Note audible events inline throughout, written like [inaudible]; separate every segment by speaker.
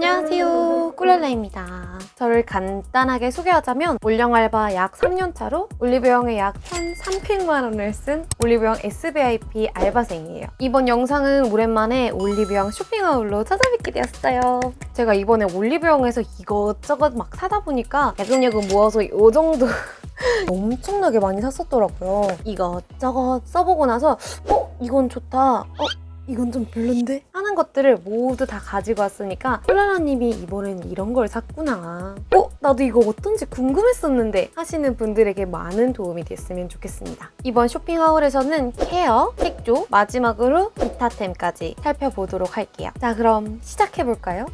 Speaker 1: 안녕하세요. 꿀렐라입니다. 저를 간단하게 소개하자면 올영 알바 약 3년차로 올리브영에 약 1,300만 원을 쓴 올리브영 SVIP 알바생이에요. 이번 영상은 오랜만에 올리브영 쇼핑하울로 찾아뵙게 되었어요. 제가 이번에 올리브영에서 이것저것 막 사다 보니까 야금야금 모아서 이 정도 [laughs] 엄청나게 많이 샀었더라고요. 이것저것 써보고 나서 어? 이건 좋다. 어? 이건 좀 별론데? 하는 것들을 모두 다 가지고 왔으니까 콜라라님이 이번엔 이런 걸 샀구나 어? 나도 이거 어떤지 궁금했었는데 하시는 분들에게 많은 도움이 됐으면 좋겠습니다 이번 쇼핑하울에서는 케어, 색조, 마지막으로 기타템까지 살펴보도록 할게요 자 그럼 시작해볼까요?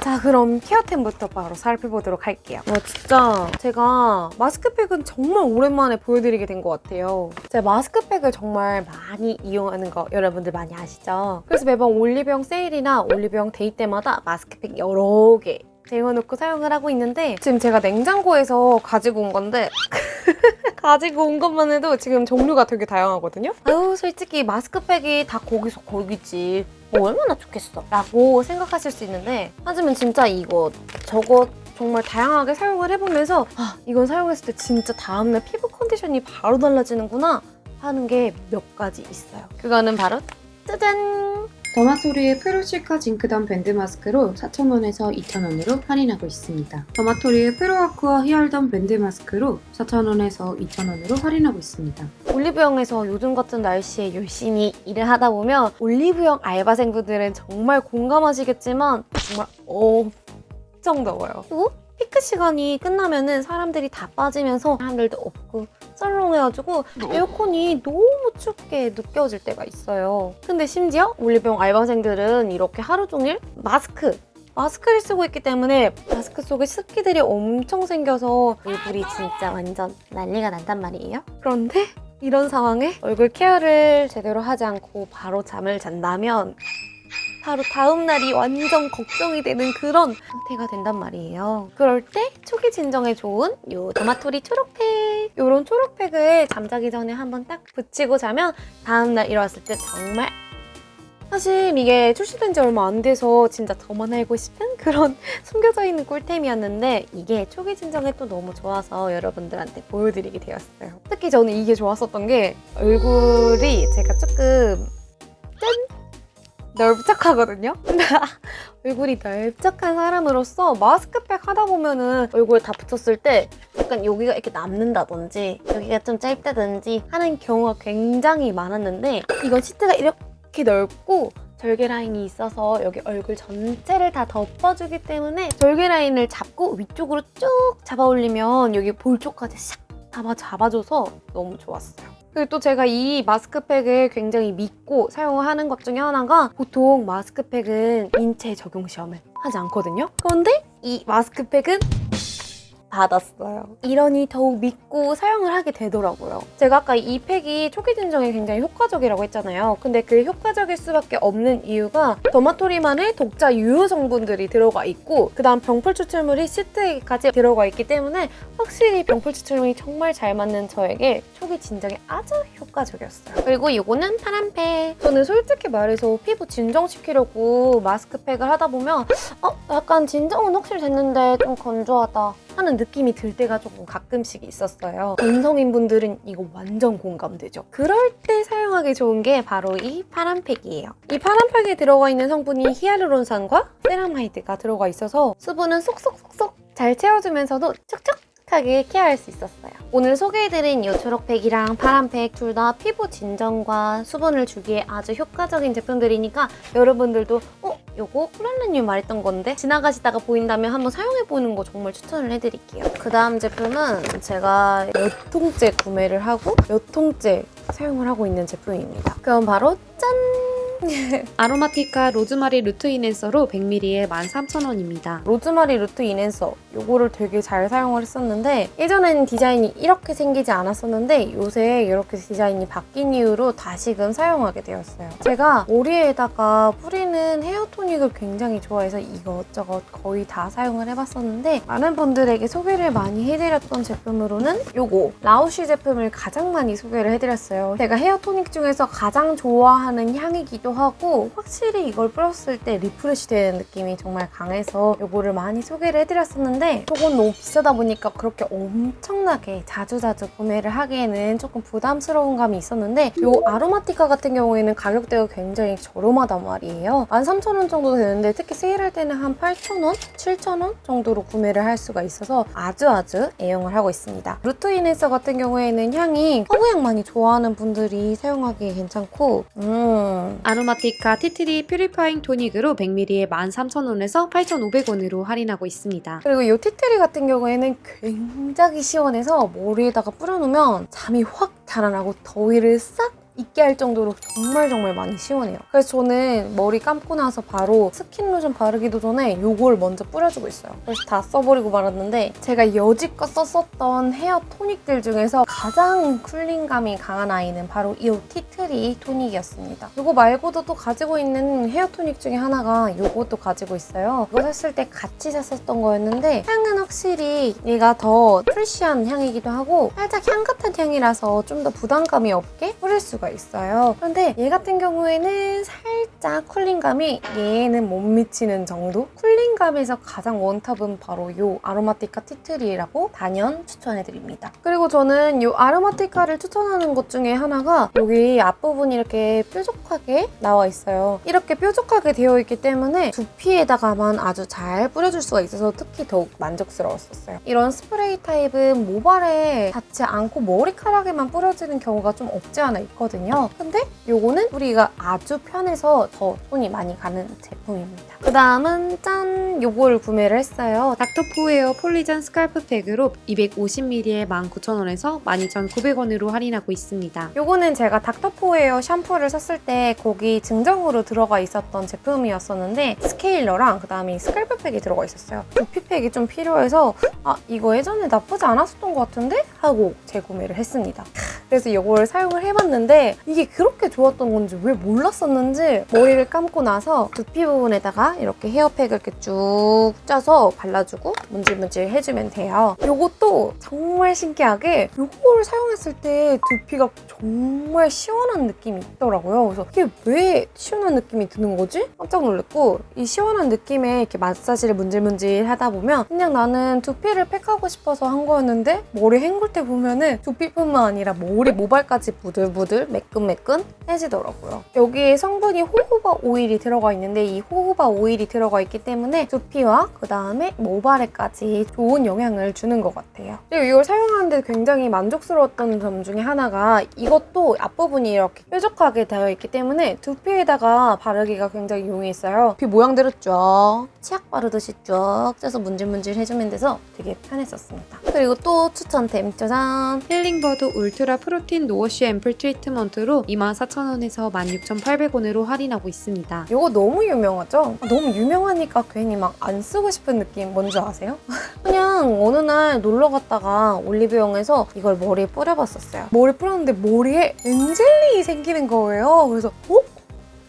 Speaker 1: 자 그럼 케어템부터 바로 살펴보도록 할게요 와 진짜 제가 마스크팩은 정말 오랜만에 보여드리게 된 것 같아요 제가 마스크팩을 정말 많이 이용하는 거 여러분들 많이 아시죠? 그래서 매번 올리브영 세일이나 올리브영 데이 때마다 마스크팩 여러 개 쟁여놓고 사용을 하고 있는데 지금 제가 냉장고에서 가지고 온 건데 [laughs] 가지고 온 것만 해도 지금 종류가 되게 다양하거든요? 아유 솔직히 마스크팩이 다 거기서 거기지 뭐 얼마나 좋겠어 라고 생각하실 수 있는데 하지만 진짜 이거 저거 정말 다양하게 사용을 해보면서 아 이건 사용했을 때 진짜 다음날 피부 컨디션이 바로 달라지는구나 하는 게 몇 가지 있어요 그거는 바로 짜잔
Speaker 2: 더마토리의 프로실카 징크덤 밴드 마스크로 4,000원에서 2,000원으로 할인하고 있습니다. 더마토리의 프로아쿠아 히알덤 밴드 마스크로 4,000원에서 2,000원으로 할인하고 있습니다.
Speaker 1: 올리브영에서 요즘 같은 날씨에 열심히 일을 하다 보면 올리브영 알바생분들은 정말 공감하시겠지만 정말 엄청 더워요. 그리고 피크 시간이 끝나면 은 사람들이 다 빠지면서 사람들도 없고 썰렁해가지고 에어컨이 너무 춥게 느껴질 때가 있어요. 근데 심지어 올리브영 알바생들은 이렇게 하루 종일 마스크 마스크를 쓰고 있기 때문에 마스크 속에 습기들이 엄청 생겨서 얼굴이 진짜 완전 난리가 난단 말이에요. 그런데 이런 상황에 얼굴 케어를 제대로 하지 않고 바로 잠을 잔다면 바로 다음 날이 완전 걱정이 되는 그런 상태가 된단 말이에요. 그럴 때 초기 진정에 좋은 요 도마토리 초록팩 요런 초록팩을 잠자기 전에 한번 딱 붙이고 자면 다음 날 일어났을 때 정말 사실 이게 출시된 지 얼마 안 돼서 진짜 저만 알고 싶은 그런 [laughs] 숨겨져 있는 꿀템이었는데 이게 초기 진정에 또 너무 좋아서 여러분들한테 보여드리게 되었어요. 특히 저는 이게 좋았었던 게 얼굴이 제가 조금 짠! 넓적하거든요? [laughs] 얼굴이 넓적한 사람으로서 마스크팩 하다 보면은 얼굴에 다 붙였을 때 약간 여기가 이렇게 남는다든지 여기가 좀 짧다든지 하는 경우가 굉장히 많았는데 이건 시트가 이렇게 넓고 절개 라인이 있어서 여기 얼굴 전체를 다 덮어주기 때문에 절개 라인을 잡고 위쪽으로 쭉 잡아 올리면 여기 볼 쪽까지 샥 잡아 잡아줘서 너무 좋았어요. 그리고 또 제가 이 마스크팩을 굉장히 믿고 사용하는 것 중에 하나가 보통 마스크팩은 인체 적용 시험을 하지 않거든요. 그런데 이 마스크팩은 받았어요. 이러니 더욱 믿고 사용을 하게 되더라고요. 제가 아까 이 팩이 초기 진정에 굉장히 효과적이라고 했잖아요. 근데 그 효과적일 수밖에 없는 이유가 더마토리만의 독자 유효 성분들이 들어가 있고 그 다음 병풀 추출물이 시트에까지 들어가 있기 때문에 확실히 병풀 추출물이 정말 잘 맞는 저에게 초기 진정에 아주 효과적이었어요. 그리고 이거는 파란 팩. 저는 솔직히 말해서 피부 진정시키려고 마스크팩을 하다 보면 어? 약간 진정은 확실히 됐는데 좀 건조하다 하는 느낌이 들 때가 조금 가끔씩 있었어요. 건성인분들은 이거 완전 공감되죠? 그럴 때 사용하기 좋은 게 바로 이 파란팩이에요. 이 파란팩에 들어가 있는 성분이 히알루론산과 세라마이드가 들어가 있어서 수분은 쏙쏙쏙쏙 잘 채워주면서도 촉촉 하게 케어할 수 있었어요. 오늘 소개해드린 이 초록팩이랑 파란팩 둘 다 피부 진정과 수분을 주기에 아주 효과적인 제품들이니까 여러분들도 어? 요거 쿨랄라님 말했던 건데 지나가시다가 보인다면 한번 사용해보는 거 정말 추천을 해드릴게요. 그 다음 제품은 제가 몇 통째 구매를 하고 몇 통째 사용을 하고 있는 제품입니다. 그건 바로 짠! [laughs]
Speaker 2: 아로마티카 로즈마리 root enhancer로 100ml에 13,000원입니다.
Speaker 1: 로즈마리 root enhancer 요거를 되게 잘 사용을 했었는데 예전에는 디자인이 이렇게 생기지 않았었는데 요새 이렇게 디자인이 바뀐 이후로 다시금 사용하게 되었어요. 제가 머리에다가 뿌리는 헤어토닉을 굉장히 좋아해서 이것저것 거의 다 사용을 해봤었는데 많은 분들에게 소개를 많이 해드렸던 제품으로는 요거 라우쉬 제품을 가장 많이 소개를 해드렸어요. 제가 헤어토닉 중에서 가장 좋아하는 향이기도 같기도 하고 확실히 이걸 뿌렸을 때 refresh 되는 느낌이 정말 강해서 이거를 많이 소개를 해드렸었는데 저건 너무 비싸다 보니까 그렇게 엄청나게 자주자주 구매를 하기에는 조금 부담스러운 감이 있었는데 이 아로마티카 같은 경우에는 가격대가 굉장히 저렴하단 말이에요. 13,000원 정도 되는데 특히 세일할 때는 한 8,000원? 7,000원 정도로 구매를 할 수가 있어서 아주 아주 애용을 하고 있습니다. root enhancer 같은 경우에는 향이 허브향 많이 좋아하는 분들이 사용하기 괜찮고 음
Speaker 2: 아로마티카 티트리 purifying 토닉으로 100ml에 13,000원에서 8,500원으로 할인하고 있습니다.
Speaker 1: 그리고 이 티트리 같은 경우에는 굉장히 시원해서 머리에다가 뿌려놓으면 잠이 확 달아나고 더위를 싹 잊게 할 정도로 정말 정말 많이 시원해요. 그래서 저는 머리 감고 나서 바로 스킨 로션 바르기도 전에 이걸 먼저 뿌려주고 있어요. 그래서 다 써버리고 말았는데 제가 여지껏 썼었던 헤어 토닉들 중에서 가장 cooling감이 강한 아이는 바로 이 티트리 토닉이었습니다. 이거 말고도 또 가지고 있는 헤어 토닉 중에 하나가 이것도 가지고 있어요. 이거 샀을 때 같이 샀었던 거였는데 향은 확실히 얘가 더 fresh한 향이기도 하고 살짝 향긋한 향이라서 좀 더 부담감이 없게 뿌릴 수가 있어요. 그런데 얘 같은 경우에는 살짝 쿨링감이 얘는 못 미치는 정도? 쿨링감에서 가장 원탑은 바로 이 아로마티카 티트리라고 단연 추천해드립니다. 그리고 저는 이 아로마티카를 추천하는 것 중에 하나가 여기 앞부분이 이렇게 뾰족하게 나와 있어요. 이렇게 뾰족하게 되어 있기 때문에 두피에다가만 아주 잘 뿌려줄 수가 있어서 특히 더욱 만족스러웠었어요. 이런 스프레이 타입은 모발에 닿지 않고 머리카락에만 뿌려지는 경우가 좀 없지 않아 있거든요. 근데 이거는 뿌리기가 아주 편해서 더 손이 많이 가는 제품입니다. 그 다음은 짠! 요걸 구매를 했어요.
Speaker 2: 닥터포에어 폴리전 스칼프 팩으로 250ml에 19,000원에서 12,900원으로 할인하고 있습니다.
Speaker 1: 요거는 제가 닥터포에어 샴푸를 샀을 때 거기 증정으로 들어가 있었던 제품이었었는데 스케일러랑 그다음에 스칼프팩이 들어가 있었어요. 두피팩이 좀 필요해서 아 이거 예전에 나쁘지 않았었던 것 같은데? 하고 재구매를 했습니다. 그래서 이걸 사용을 해봤는데 이게 그렇게 좋았던 건지 왜 몰랐었는지 머리를 감고 나서 두피 부분에다가 이렇게 헤어팩을 이렇게 쭉 짜서 발라주고 문질문질 해주면 돼요. 이것도 정말 신기하게 이걸 사용했을 때 두피가 정말 시원한 느낌이 있더라고요. 그래서 이게 왜 시원한 느낌이 드는 거지? 깜짝 놀랐고 이 시원한 느낌에 이렇게 마사지를 문질문질 하다 보면 그냥 나는 두피를 팩하고 싶어서 한 거였는데 머리 헹굴 때 보면은 두피뿐만 아니라 머리 모발까지 부들부들 매끈매끈 해지더라고요. 여기에 성분이 호호바 오일이 들어가 있는데 이 호호바 오일이 들어가 있기 때문에 두피와 그 다음에 모발에까지 좋은 영향을 주는 것 같아요. 그리고 이걸 사용하는데 굉장히 만족스러웠던 점 중에 하나가 이것도 앞부분이 이렇게 뾰족하게 되어 있기 때문에 두피에다가 바르기가 굉장히 용이했어요. 두피 모양대로 쫙 치약 바르듯이 쫙 짜서 문질문질 해주면 돼서 되게 편했었습니다. 그리고 또 추천템 짜잔!
Speaker 2: 힐링버드 울트라 프로틴 no wash 앰플 트리트먼트 로 24,000원에서 16,800원으로 할인하고 있습니다.
Speaker 1: 이거 너무 유명하죠? 아, 너무 유명하니까 괜히 막 안 쓰고 싶은 느낌 뭔지 아세요? [laughs] 그냥 어느 날 놀러 갔다가 올리브영에서 이걸 머리에 뿌려봤었어요. 머리 뿌렸는데 머리에 angel ring이 생기는 거예요. 그래서 어?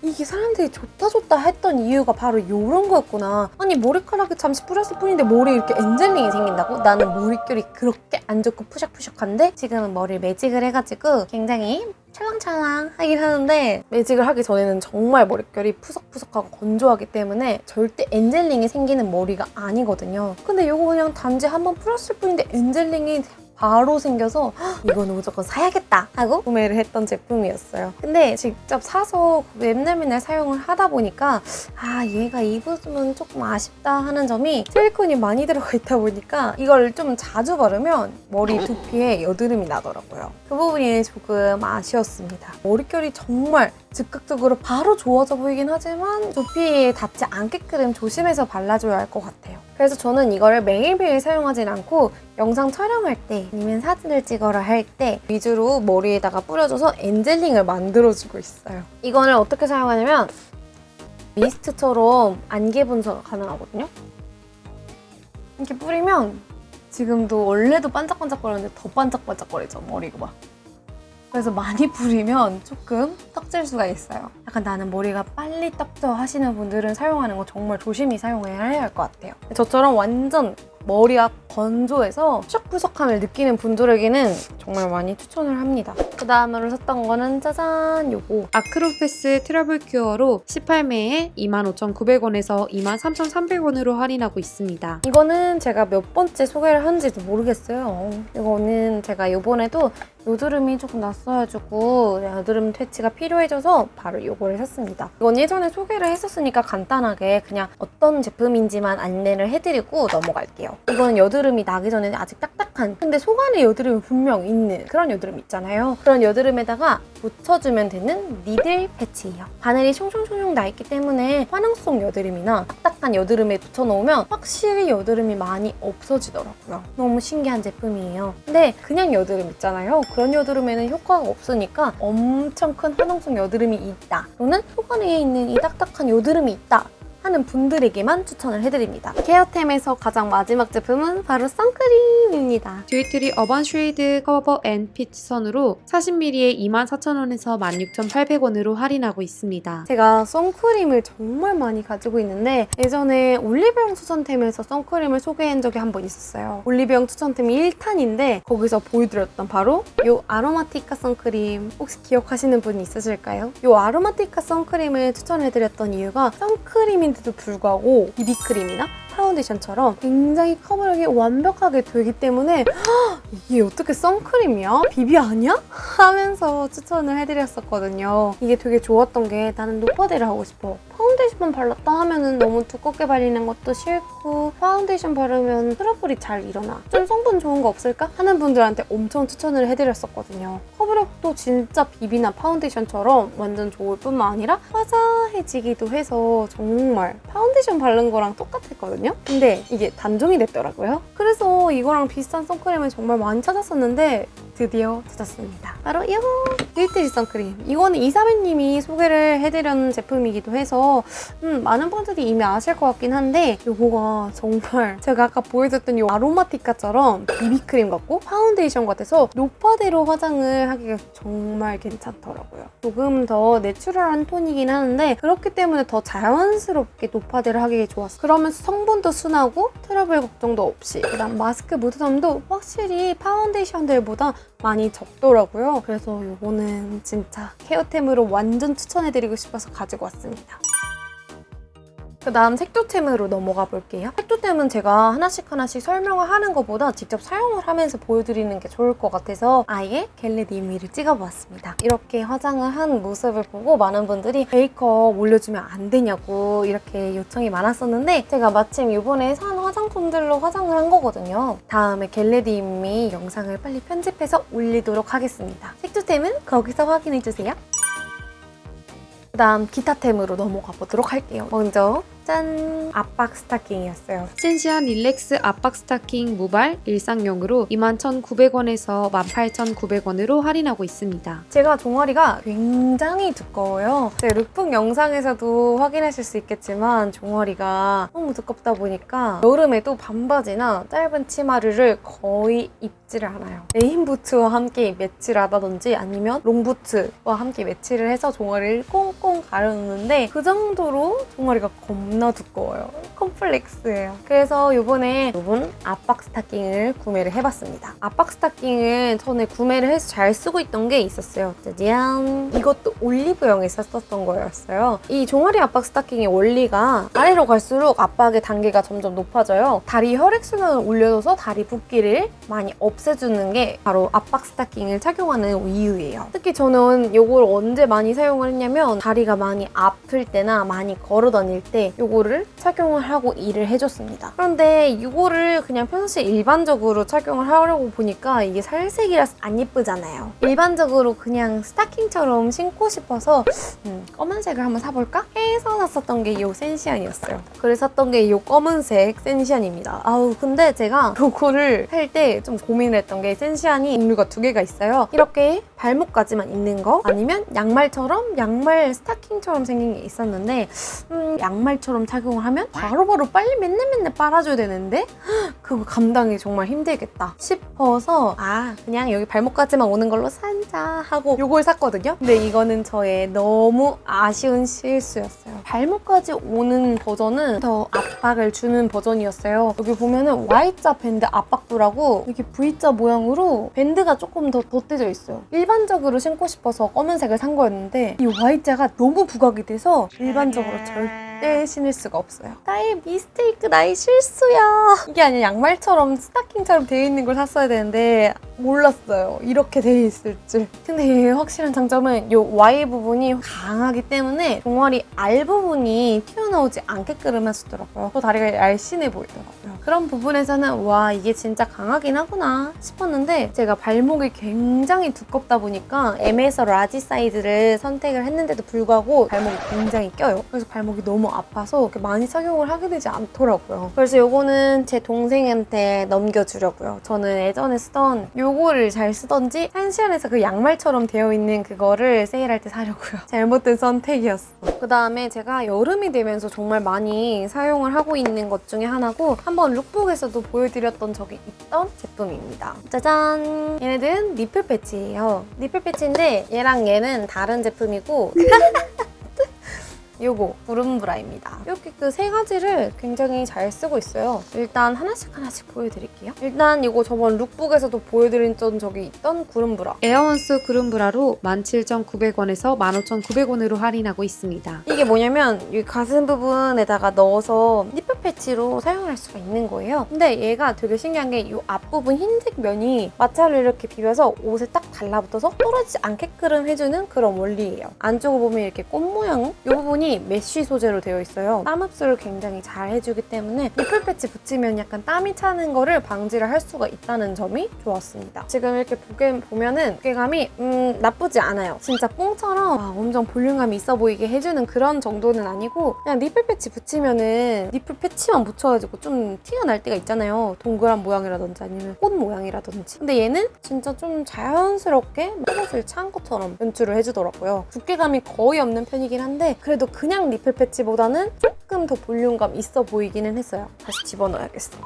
Speaker 1: 이게 사람들이 좋다 좋다 했던 이유가 바로 이런 거였구나. 아니 머리카락에 잠시 뿌렸을 뿐인데 머리에 이렇게 엔젤링이 생긴다고? 나는 머릿결이 그렇게 안 좋고 푸석푸석한데 지금은 머리를 매직을 해가지고 굉장히 찰랑찰랑 하긴 하는데 매직을 하기 전에는 정말 머릿결이 푸석푸석하고 건조하기 때문에 절대 엔젤링이 생기는 머리가 아니거든요. 근데 이거 그냥 단지 한번 풀었을 뿐인데 엔젤링이 바로 생겨서 "헉, 이거는 무조건 사야겠다 하고 구매를 했던 제품이었어요. 근데 직접 사서 맨날 맨날 사용을 하다 보니까 아 얘가 이 부분은 조금 아쉽다 하는 점이 실리콘이 많이 들어가 있다 보니까 이걸 좀 자주 바르면 머리 두피에 여드름이 나더라고요. 그 부분이 조금 아쉬웠습니다. 머릿결이 정말 즉각적으로 바로 좋아져 보이긴 하지만 두피에 닿지 않게끔 조심해서 발라줘야 할 것 같아요. 그래서 저는 이거를 매일매일 사용하진 않고 영상 촬영할 때 아니면 사진을 찍어라 할 때 위주로 머리에다가 뿌려줘서 엔젤링을 만들어주고 있어요. 이거를 어떻게 사용하냐면 미스트처럼 안개 분사가 가능하거든요. 이렇게 뿌리면 지금도 원래도 반짝반짝거리는데 더 반짝반짝거리죠 머리가 막. 그래서 많이 뿌리면 조금 떡질 수가 있어요. 약간 나는 머리가 빨리 떡져 하시는 분들은 사용하는 거 정말 조심히 사용해야 할 것 같아요. 저처럼 완전 머리가 건조해서 푸석푸석함을 느끼는 분들에게는 정말 많이 추천을 합니다. 그 다음으로 샀던 거는 짜잔 요거
Speaker 2: 아크로패스 트러블 cure로 18매에 25,900원에서 23,300원으로 할인하고 있습니다.
Speaker 1: 이거는 제가 몇 번째 소개를 한지도 모르겠어요. 이거는 제가 요번에도 여드름이 조금 났어가지고 여드름 퇴치가 필요해져서 바로 이거를 샀습니다. 이건 예전에 소개를 했었으니까 간단하게 그냥 어떤 제품인지만 안내를 해드리고 넘어갈게요. 이건 여드름이 나기 전에 아직 딱딱 한 근데 속 안에 여드름이 분명 있는 그런 여드름 있잖아요. 그런 여드름에다가 붙여주면 되는 니들 패치예요. 바늘이 총총총총 나 있기 때문에 화농성 여드름이나 딱딱한 여드름에 붙여놓으면 확실히 여드름이 많이 없어지더라고요. 너무 신기한 제품이에요. 근데 그냥 여드름 있잖아요. 그런 여드름에는 효과가 없으니까 엄청 큰 화농성 여드름이 있다. 또는 속 안에 있는 이 딱딱한 여드름이 있다. 하는 분들에게만 추천을 해드립니다. 케어템에서 가장 마지막 제품은 바로 선크림입니다.
Speaker 2: 듀이트리 urban shade cover and peach sun으로 40ml에 24,000원에서 16,800원으로 할인하고 있습니다.
Speaker 1: 제가 선크림을 정말 많이 가지고 있는데 예전에 올리브영 추천템에서 선크림을 소개한 적이 한 번 있었어요. 올리브영 추천템이 1탄인데 거기서 보여드렸던 바로 이 아로마티카 선크림 혹시 기억하시는 분이 있으실까요? 이 아로마티카 선크림을 추천해드렸던 이유가 선크림인 데도 불구하고 비비크림이나 파운데이션처럼 굉장히 커버력이 완벽하게 되기 때문에 "헉, [gasps] 이게 어떻게 선크림이야? 비비 아니야? 하면서 추천을 해드렸었거든요. 이게 되게 좋았던 게 나는 노파데를 하고 싶어. 파운데이션만 발랐다 하면은 너무 두껍게 발리는 것도 싫고 파운데이션 바르면 트러블이 잘 일어나. 좀 성분 좋은 거 없을까? 하는 분들한테 엄청 추천을 해드렸었거든요. 커버력도 진짜 비비나 파운데이션처럼 완전 좋을 뿐만 아니라 화사해지기도 해서 정말 파운데이션 바른 거랑 똑같았거든요. 근데 이게 단종이 됐더라고요. 그래서 이거랑 비슷한 선크림을 정말 많이 찾았었는데 드디어 찾았습니다. 바로 이거 듀이트리 선크림. 이거는 이사배님이 소개를 해드린 제품이기도 해서 음, 많은 분들이 이미 아실 것 같긴 한데 이거가 정말 [laughs] 제가 아까 보여줬던 이 아로마티카처럼 비비크림 같고 파운데이션 같아서 노파데로 화장을 하기가 정말 괜찮더라고요. 조금 더 natural한 톤이긴 하는데 그렇기 때문에 더 자연스럽게 노파데를 하기에 좋았어요. 그러면서 성분도 순하고 트러블 걱정도 없이 그다음 마스크 묻어남도 확실히 파운데이션들보다 많이 적더라고요. 그래서 이거는 진짜 케어템으로 완전 추천해드리고 싶어서 가지고 왔습니다. 그 다음 색조템으로 넘어가 볼게요. 색조템은 제가 하나씩 하나씩 설명을 하는 것보다 직접 사용을 하면서 보여드리는 게 좋을 것 같아서 아예 Get Ready With Me를 찍어보았습니다. 이렇게 화장을 한 모습을 보고 많은 분들이 메이크업 올려주면 안 되냐고 이렇게 요청이 많았었는데 제가 마침 이번에 산 화장품들로 화장을 한 거거든요. 다음에 Get Ready With Me 영상을 빨리 편집해서 올리도록 하겠습니다. 색조템은 거기서 확인해주세요. 그 다음 기타템으로 넘어가 보도록 할게요. 먼저 짠! 압박 스타킹이었어요.
Speaker 2: 센시안 릴렉스 압박 스타킹 무발 일상용으로 21,900원에서 18,900원으로 할인하고 있습니다.
Speaker 1: 제가 종아리가 굉장히 두꺼워요. 제 룩북 영상에서도 확인하실 수 있겠지만 종아리가 너무 두껍다 보니까 여름에도 반바지나 짧은 치마를 거의 입 지를 않아요. 레인 부츠와 함께 매치를 하다든지 아니면 롱 부츠와 함께 매치를 해서 종아리를 꽁꽁 가려놓는데 그 정도로 종아리가 겁나 두꺼워요. 컴플렉스예요. 그래서 이번에 이분 압박 스타킹을 구매를 해봤습니다. 압박 스타킹은 전에 구매를 해서 잘 쓰고 있던 게 있었어요. 짜잔! 이것도 올리브영에서 썼던 거였어요. 이 종아리 압박 스타킹의 원리가 아래로 갈수록 압박의 단계가 점점 높아져요. 다리 혈액순환을 올려줘서 다리 붓기를 많이 없 애주는 게 바로 압박 스타킹을 착용하는 이유예요. 특히 저는 이걸 언제 많이 사용을 했냐면 다리가 많이 아플 때나 많이 걸어 다닐 때 이거를 착용을 하고 일을 해줬습니다. 그런데 이거를 그냥 평소에 일반적으로 착용을 하려고 보니까 이게 살색이라서 안 예쁘잖아요. 일반적으로 그냥 스타킹처럼 신고 싶어서 음, 검은색을 한번 사볼까? 해서 샀었던 게 이 센시안이었어요. 그래서 샀던 게 이 검은색 센시안입니다. 아우 근데 제가 [laughs] 이거를 살 때 좀 고민 을 했던 게 센시안이 종류가 두 개가 있어요. 이렇게 발목까지만 있는 거 아니면 양말처럼 양말 스타킹처럼 생긴 게 있었는데 음, 양말처럼 착용을 하면 바로바로 빨리 맨날 맨날 빨아줘야 되는데 그거 감당이 정말 힘들겠다 싶어서 아 그냥 여기 발목까지만 오는 걸로 산자 하고 요걸 샀거든요. 근데 이거는 저의 너무 아쉬운 실수였어요. 발목까지 오는 버전은 더 압박을 주는 버전이었어요. 여기 보면은 Y자 밴드 압박부라고 이렇게 V자 모양으로 밴드가 조금 더 덧대져 있어요. 일반적으로 신고 싶어서 검은색을 산 거였는데 이 Y자가 너무 부각이 돼서 일반적으로 절대 신을 수가 없어요. 나의 mistake, 나의 실수야. 이게 아니라 양말처럼 스타킹처럼 되어 있는 걸 샀어야 되는데 몰랐어요. 이렇게 되어 있을 줄. 근데 확실한 장점은 이 Y 부분이 강하기 때문에 종아리 알 부분이 튀어나오지 않게끔 해주더라고요. 또 다리가 날씬해 보이더라고요. 그런 부분에서는 와 이게 진짜 강하긴 하구나 싶었는데 제가 발목이 굉장히 두껍다 보니까 M에서 large 사이즈를 선택을 했는데도 불구하고 발목이 굉장히 껴요. 그래서 발목이 너무 아파서 많이 착용을 하게 되지 않더라고요. 그래서 요거는 제 동생한테 넘겨주려고요. 저는 예전에 쓰던 요거를 잘 쓰던지 한시안에서 그 양말처럼 되어 있는 그거를 세일할 때 사려고요. [laughs] 잘못된 선택이었어. 그 다음에 제가 여름이 되면서 정말 많이 사용을 하고 있는 것 중에 하나고 한번 룩북에서도 보여드렸던 적이 있던 제품입니다. 짜잔! 얘네들은 니플 패치예요. 니플 패치인데 얘랑 얘는 다른 제품이고 [laughs] 요거 구름브라입니다. 이렇게 그 세 가지를 굉장히 잘 쓰고 있어요. 일단 하나씩 하나씩 보여드릴게요. 일단 이거 저번 lookbook에서도 보여드렸던 적이 있던 구름브라.
Speaker 2: 에어원스 구름브라로 17,900원에서 15,900원으로 할인하고 있습니다.
Speaker 1: 이게 뭐냐면 이 가슴 부분에다가 넣어서 nipple patch로 사용할 수가 있는 거예요. 근데 얘가 되게 신기한 게 이 앞부분 흰색 면이 마찰을 이렇게 비벼서 옷에 딱 달라붙어서 떨어지지 않게끔 해주는 그런 원리예요. 안쪽을 보면 이렇게 꽃 모양 이 부분이 mesh 소재로 되어 있어요. 땀 흡수를 굉장히 잘 해주기 때문에 nipple patch 붙이면 약간 땀이 차는 거를 방지를 할 수가 있다는 점이 좋았습니다. 지금 이렇게 보게 보면은 무게감이 음, 나쁘지 않아요. 진짜 뽕처럼 아, 엄청 볼륨감이 있어 보이게 해주는 그런 정도는 아니고 그냥 니플 패치 붙이면은 니플 패치만 붙여가지고 좀 티가 날 때가 있잖아요. 동그란 모양이라든지 아니면 꽃 모양이라든지. 근데 얘는 진짜 좀 자연스럽게 속옷을 찬 것처럼 연출을 해주더라고요. 두께감이 거의 없는 편이긴 한데 그래도 그냥 니플 패치보다는 조금 더 볼륨감 있어 보이기는 했어요. 다시 집어넣어야겠어.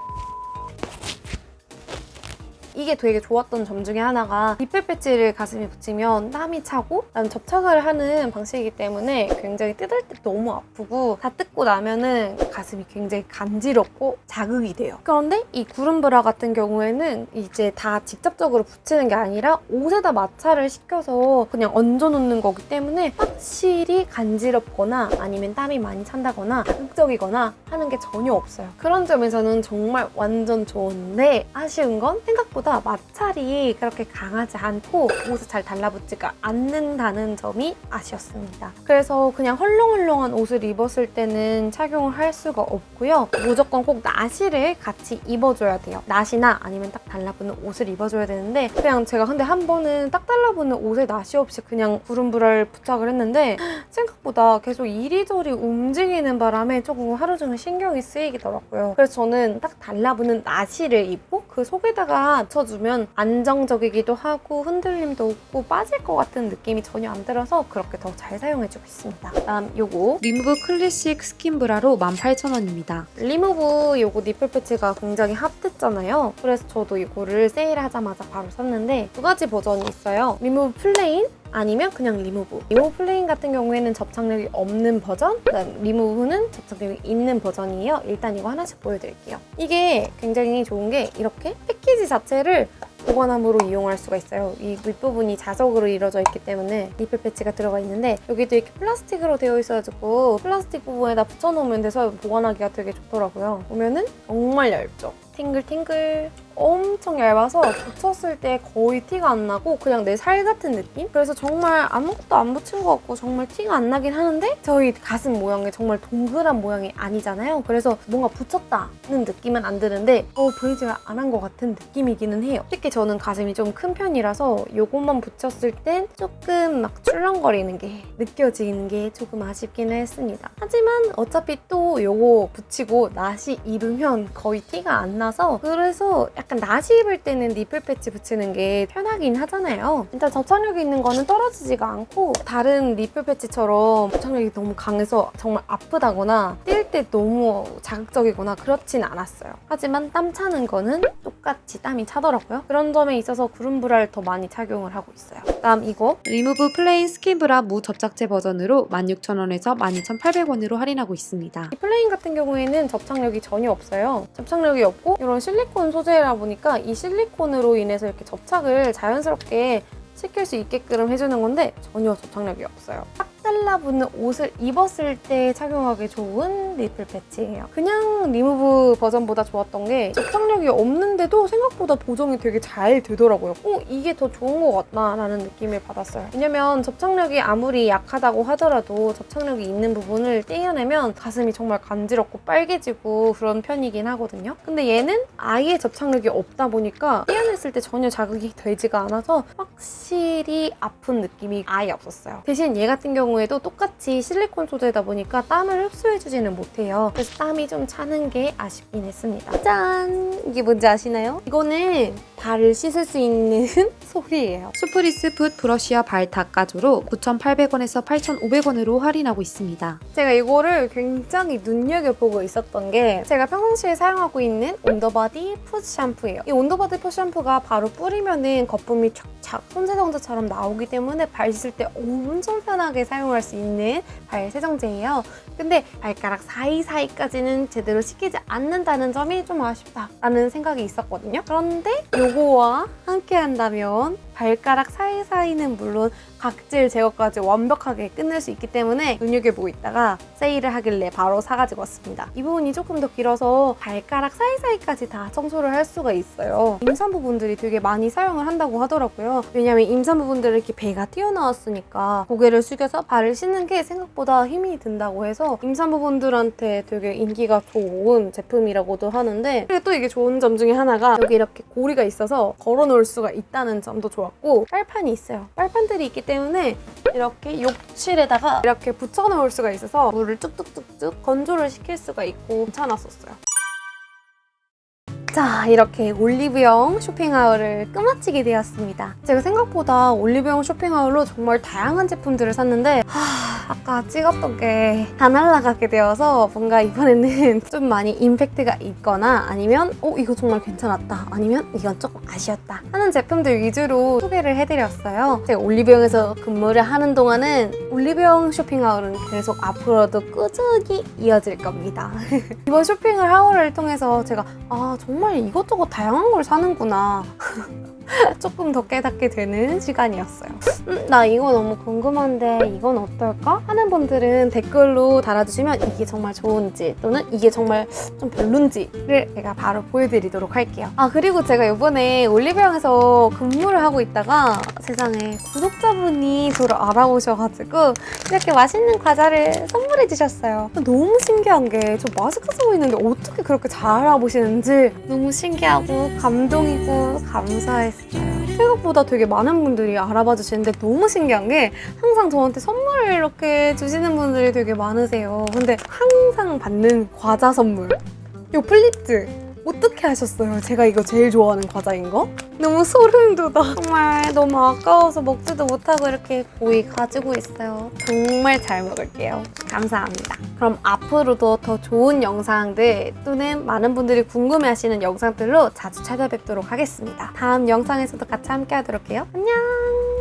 Speaker 1: 이게 되게 좋았던 점 중에 하나가 니플 패치를 가슴에 붙이면 땀이 차고 그다음에 접착을 하는 방식이기 때문에 굉장히 뜯을 때 너무 아프고 다 뜯고 나면은 가슴이 굉장히 간지럽고 자극이 돼요. 그런데 이 구름 브라 같은 경우에는 이제 다 직접적으로 붙이는 게 아니라 옷에다 마찰을 시켜서 그냥 얹어놓는 거기 때문에 확실히 간지럽거나 아니면 땀이 많이 찬다거나 자극적이거나 하는 게 전혀 없어요. 그런 점에서는 정말 완전 좋은데 아쉬운 건 생각보다 마찰이 그렇게 강하지 않고 옷에 잘 달라붙지가 않는다는 점이 아쉬웠습니다. 그래서 그냥 헐렁헐렁한 옷을 입었을 때는 착용을 할 수가 없고요. 무조건 꼭 나시를 같이 입어줘야 돼요. 나시나 아니면 딱 달라붙는 옷을 입어줘야 되는데 그냥 제가 근데 한 번은 딱 달라붙는 옷에 나시 없이 그냥 구름브라를 부착을 했는데 생각보다 계속 이리저리 움직이는 바람에 조금 하루 종일 신경이 쓰이더라고요. 그래서 저는 딱 달라붙는 나시를 입고 그 속에다가 붙여주면 안정적이기도 하고 흔들림도 없고 빠질 것 같은 느낌이 전혀 안 들어서 그렇게 더 잘 사용해주고 있습니다. 다음 요거
Speaker 2: 리무브 클래식 스킨 브라로 18,000원입니다.
Speaker 1: 리무브 요거 nipple patch가 굉장히 핫했잖아요. 그래서 저도 이거를 세일하자마자 바로 샀는데 두 가지 버전이 있어요. 리무브 플레인 아니면 그냥 리무브. 리무브 플레인 같은 경우에는 접착력이 없는 버전, 그다음 리무브는 접착력이 있는 버전이에요. 일단 이거 하나씩 보여드릴게요. 이게 굉장히 좋은 게 이렇게 패키지 자체를 보관함으로 이용할 수가 있어요. 이 윗부분이 자석으로 이루어져 있기 때문에 nipple patch가 들어가 있는데 여기도 이렇게 플라스틱으로 되어 있어가지고 플라스틱 부분에다 붙여놓으면 돼서 보관하기가 되게 좋더라고요. 보면은 정말 얇죠? 탱글탱글 엄청 얇아서 붙였을 때 거의 티가 안 나고 그냥 내 살 같은 느낌? 그래서 정말 아무것도 안 붙인 것 같고 정말 티가 안 나긴 하는데 저희 가슴 모양이 정말 동그란 모양이 아니잖아요. 그래서 뭔가 붙였다는 느낌은 안 드는데 어 브래지어를 안한 것 같은 느낌이기는 해요. 특히 저는 가슴이 좀 큰 편이라서 이것만 붙였을 땐 조금 막 출렁거리는 게 느껴지는 게 조금 아쉽기는 했습니다. 하지만 어차피 또 이거 붙이고 나시 입으면 거의 티가 안 나서 그래서 약간 나시 입을 때는 nipple patch 붙이는 게 편하긴 하잖아요. 일단 접착력이 있는 거는 떨어지지가 않고 다른 nipple patch처럼 접착력이 너무 강해서 정말 아프다거나 뗄 때 너무 자극적이거나 그렇진 않았어요. 하지만 땀 차는 거는 똑같이 땀이 차더라고요. 그런 점에 있어서 구름 브라를 더 많이 착용을 하고 있어요. 다음 이거
Speaker 2: 리무브 플레인 스킨 브라 무 접착제 버전으로 16,000원에서 12,800원으로 할인하고 있습니다.
Speaker 1: 이 플레인 같은 경우에는 접착력이 전혀 없어요. 접착력이 없고 이런 실리콘 소재라 보니까 이 실리콘으로 인해서 이렇게 접착을 자연스럽게 시킬 수 있게끔 해주는 건데 전혀 접착력이 없어요. 딱 달라붙는 옷을 입었을 때 착용하기 좋은 nipple patch예요. 그냥 리무브 버전보다 좋았던 게 접착력이 없는데도 생각보다 보정이 되게 잘 되더라고요. 어, 이게 더 좋은 것 같다 라는 느낌을 받았어요. 왜냐면 접착력이 아무리 약하다고 하더라도 접착력이 있는 부분을 떼어내면 가슴이 정말 간지럽고 빨개지고 그런 편이긴 하거든요. 근데 얘는 아예 접착력이 없다 보니까 떼어냈을 때 전혀 자극이 되지가 않아서 확실히 아픈 느낌이 아예 없었어요. 대신 얘 같은 경우 에도 똑같이 실리콘 소재다 보니까 땀을 흡수해주지는 못해요. 그래서 땀이 좀 차는 게 아쉽긴 했습니다. 짠! 이게 뭔지 아시나요? 이거는 발을 씻을 수 있는 [laughs] 솔이에요.
Speaker 2: 수프리스 foot 브러쉬와 발 닦아줘로 9,800원에서 8,500원으로 할인하고 있습니다.
Speaker 1: 제가 이거를 굉장히 눈여겨보고 있었던 게 제가 평상시에 사용하고 있는 온더바디 foot 샴푸예요. 이 온더바디 풋 샴푸가 바로 뿌리면 은 거품이 촥촥 손세정제처럼 나오기 때문에 발 씻을 때 엄청 편하게 사용 할 수 있는 발 세정제예요. 근데 발가락 사이사이까지는 제대로 씻기지 않는다는 점이 좀 아쉽다라는 생각이 있었거든요. 그런데 요거와 함께 한다면 발가락 사이사이는 물론 각질 제거까지 완벽하게 끝낼 수 있기 때문에 눈여겨보고 있다가 세일을 하길래 바로 사가지고 왔습니다. 이 부분이 조금 더 길어서 발가락 사이사이까지 다 청소를 할 수가 있어요. 임산부분들이 되게 많이 사용을 한다고 하더라고요. 왜냐면 임산부분들은 이렇게 배가 튀어나왔으니까 고개를 숙여서 발을 씻는 게 생각보다 힘이 든다고 해서 임산부분들한테 되게 인기가 좋은 제품이라고도 하는데 그리고 또 이게 좋은 점 중에 하나가 여기 이렇게 고리가 있어서 걸어 놓을 수가 있다는 점도 좋았고 빨판이 있어요. 빨판들이 있기 때문에 이렇게 욕실에다가 이렇게 붙여 놓을 수가 있어서 물을 뚝뚝뚝뚝 건조를 시킬 수가 있고 괜찮았었어요. 자 이렇게 올리브영 쇼핑하울을 끝마치게 되었습니다. 제가 생각보다 올리브영 쇼핑하울로 정말 다양한 제품들을 샀는데 하, 아까 찍었던 게 다 날라가게 되어서 뭔가 이번에는 [laughs] 좀 많이 임팩트가 있거나 아니면 어 이거 정말 괜찮았다 아니면 이건 조금 아쉬웠다 하는 제품들 위주로 소개를 해드렸어요. 제가 올리브영에서 근무를 하는 동안은 올리브영 쇼핑하울은 계속 앞으로도 꾸준히 이어질 겁니다. [laughs] 이번 쇼핑하울을 통해서 제가 아 정말 이것저것 다양한 걸 사는구나 [laughs] 조금 더 깨닫게 되는 시간이었어요. 음, 나 이거 너무 궁금한데 이건 어떨까? 하는 분들은 댓글로 달아주시면 이게 정말 좋은지 또는 이게 정말 좀 별론지를 제가 바로 보여드리도록 할게요. 아 그리고 제가 이번에 올리브영에서 근무를 하고 있다가 세상에 구독자분이 저를 알아보셔가지고 이렇게 맛있는 과자를 선물해 주셨어요. 너무 신기한 게 저 마스크 쓰고 있는데 어떻게 그렇게 잘 알아보시는지 너무 신기하고 감동이고 감사했어요. 생각보다 되게 많은 분들이 알아봐 주시는데 너무 신기한 게 항상 저한테 선물을 이렇게 주시는 분들이 되게 많으세요. 근데 항상 받는 과자 선물. 이 플리츠. 어떻게 하셨어요? 제가 이거 제일 좋아하는 과자인 거? 너무 소름 돋아. 정말 너무 아까워서 먹지도 못하고 이렇게 고이 가지고 있어요. 정말 잘 먹을게요. 감사합니다. 그럼 앞으로도 더 좋은 영상들 또는 많은 분들이 궁금해하시는 영상들로 자주 찾아뵙도록 하겠습니다. 다음 영상에서도 같이 함께 하도록 해요. 안녕!